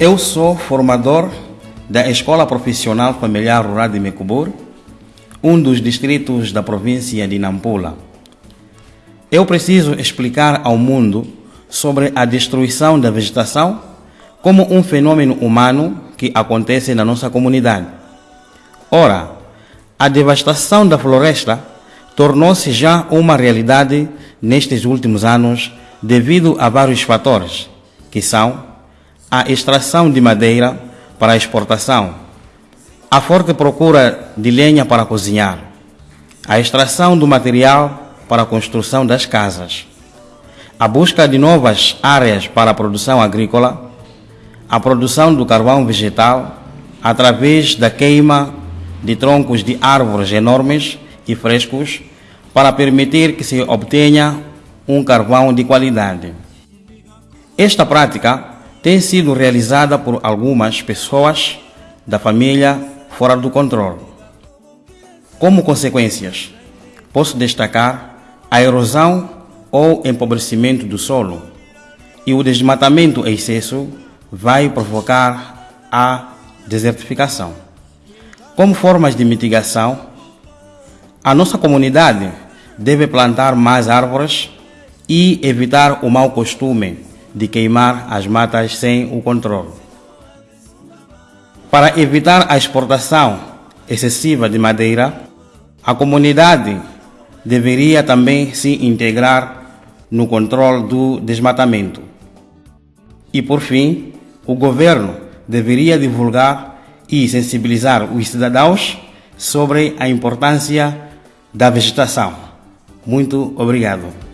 Eu sou formador da Escola Profissional Familiar Rural de Mecubur, um dos distritos da província de Nampula. Eu preciso explicar ao mundo sobre a destruição da vegetação como um fenômeno humano que acontece na nossa comunidade. Ora, a devastação da floresta tornou-se já uma realidade nestes últimos anos devido a vários fatores, que são a extração de madeira para exportação, a forte procura de lenha para cozinhar, a extração do material para a construção das casas, a busca de novas áreas para a produção agrícola, a produção do carvão vegetal através da queima de troncos de árvores enormes e frescos para permitir que se obtenha um carvão de qualidade. Esta prática tem sido realizada por algumas pessoas da família fora do controle. Como consequências, posso destacar a erosão ou empobrecimento do solo e o desmatamento em excesso vai provocar a desertificação. Como formas de mitigação, a nossa comunidade deve plantar mais árvores e evitar o mau costume de queimar as matas sem o controle. Para evitar a exportação excessiva de madeira, a comunidade deveria também se integrar no controle do desmatamento. E por fim, o governo deveria divulgar e sensibilizar os cidadãos sobre a importância da vegetação. Muito obrigado.